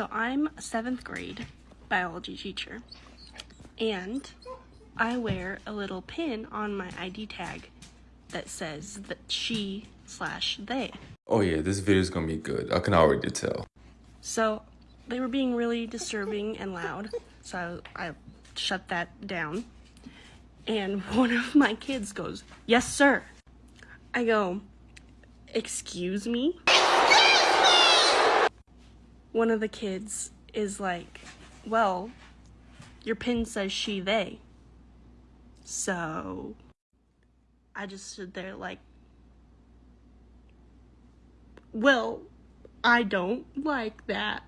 So I'm a seventh grade biology teacher, and I wear a little pin on my ID tag that says that she slash they. Oh yeah, this video is gonna be good. I can already tell. So they were being really disturbing and loud, so I shut that down. And one of my kids goes, Yes, sir. I go, Excuse me? One of the kids is like, Well, your pin says she, they. So I just stood there like, Well, I don't like that.